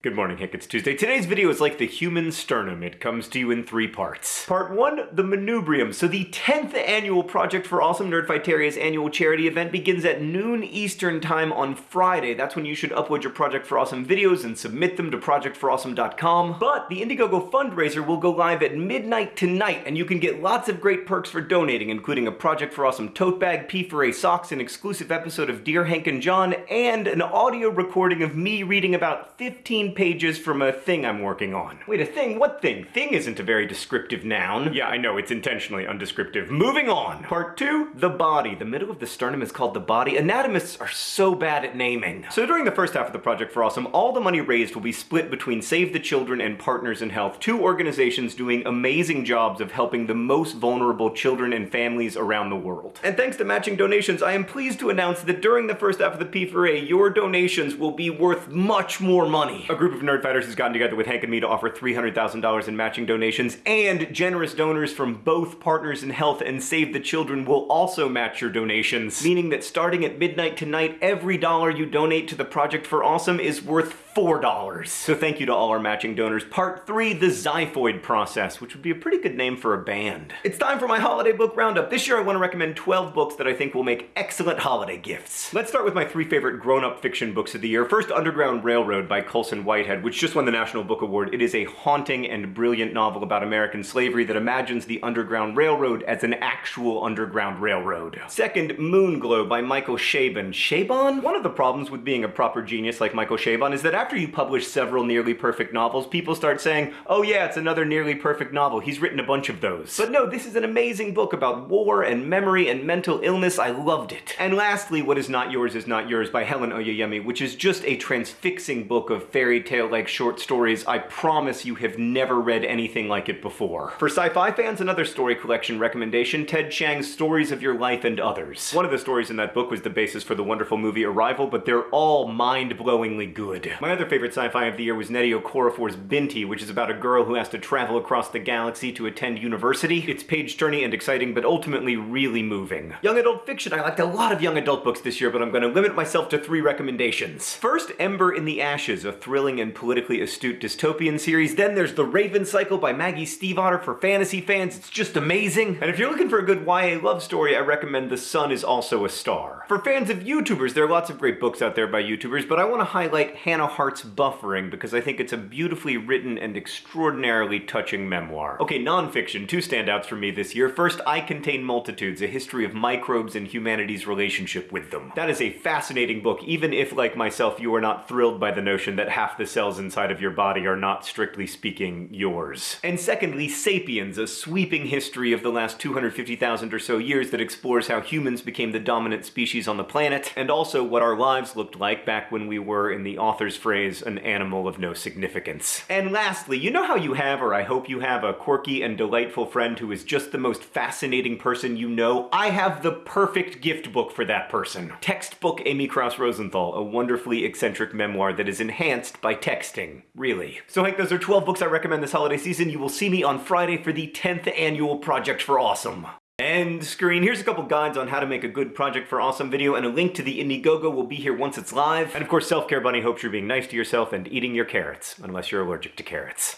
Good morning, Hank. It's Tuesday. Today's video is like the human sternum. It comes to you in three parts. Part one, the manubrium. So the 10th annual Project for Awesome Nerdfighteria's annual charity event begins at noon Eastern time on Friday. That's when you should upload your Project for Awesome videos and submit them to projectforawesome.com. But the Indiegogo fundraiser will go live at midnight tonight, and you can get lots of great perks for donating, including a Project for Awesome tote bag, P4A socks, an exclusive episode of Dear Hank and John, and an audio recording of me reading about 15 pages from a thing I'm working on. Wait, a thing? What thing? Thing isn't a very descriptive noun. Yeah, I know, it's intentionally undescriptive. Moving on! Part two, the body. The middle of the sternum is called the body. Anatomists are so bad at naming. So during the first half of the Project for Awesome, all the money raised will be split between Save the Children and Partners in Health, two organizations doing amazing jobs of helping the most vulnerable children and families around the world. And thanks to matching donations, I am pleased to announce that during the first half of the P4A, your donations will be worth much more money group of nerdfighters has gotten together with Hank and me to offer $300,000 in matching donations, and generous donors from both Partners in Health and Save the Children will also match your donations, meaning that starting at midnight tonight, every dollar you donate to the Project for Awesome is worth $4. So thank you to all our matching donors. Part 3, the Xiphoid Process, which would be a pretty good name for a band. It's time for my holiday book roundup. This year I want to recommend 12 books that I think will make excellent holiday gifts. Let's start with my three favorite grown-up fiction books of the year. First, Underground Railroad by Colson Whitehead, which just won the National Book Award. It is a haunting and brilliant novel about American slavery that imagines the Underground Railroad as an actual Underground Railroad. Second, Moonglow by Michael Chabon. Chabon? One of the problems with being a proper genius like Michael Chabon is that after you publish several nearly perfect novels, people start saying, oh yeah, it's another nearly perfect novel. He's written a bunch of those. But no, this is an amazing book about war and memory and mental illness. I loved it. And lastly, What Is Not Yours Is Not Yours by Helen Oyeyemi, which is just a transfixing book of fairy tale-like short stories. I promise you have never read anything like it before. For sci-fi fans, another story collection recommendation, Ted Chiang's Stories of Your Life and Others. One of the stories in that book was the basis for the wonderful movie Arrival, but they're all mind-blowingly good. My other favorite sci-fi of the year was Nnedi Okorafor's Binti, which is about a girl who has to travel across the galaxy to attend university. It's page-turning and exciting, but ultimately really moving. Young adult fiction, I liked a lot of young adult books this year, but I'm gonna limit myself to three recommendations. First, Ember in the Ashes, a thrilling and politically astute dystopian series. Then there's The Raven Cycle by Maggie Stiefvater for fantasy fans. It's just amazing. And if you're looking for a good YA love story, I recommend The Sun is Also a Star. For fans of YouTubers, there are lots of great books out there by YouTubers, but I want to highlight Hannah Hart's Buffering because I think it's a beautifully written and extraordinarily touching memoir. Okay, nonfiction, two standouts for me this year. First, I Contain Multitudes, a history of microbes and humanity's relationship with them. That is a fascinating book, even if, like myself, you are not thrilled by the notion that half the cells inside of your body are not, strictly speaking, yours. And secondly, Sapiens, a sweeping history of the last 250,000 or so years that explores how humans became the dominant species on the planet, and also what our lives looked like back when we were, in the author's phrase, an animal of no significance. And lastly, you know how you have, or I hope you have, a quirky and delightful friend who is just the most fascinating person you know? I have the perfect gift book for that person. Textbook Amy Krouse Rosenthal, a wonderfully eccentric memoir that is enhanced by texting. Really. So Hank, those are 12 books I recommend this holiday season. You will see me on Friday for the 10th annual Project for Awesome. End screen. Here's a couple guides on how to make a good Project for Awesome video, and a link to the Indiegogo will be here once it's live. And of course, Self Care Bunny hopes you're being nice to yourself and eating your carrots, unless you're allergic to carrots.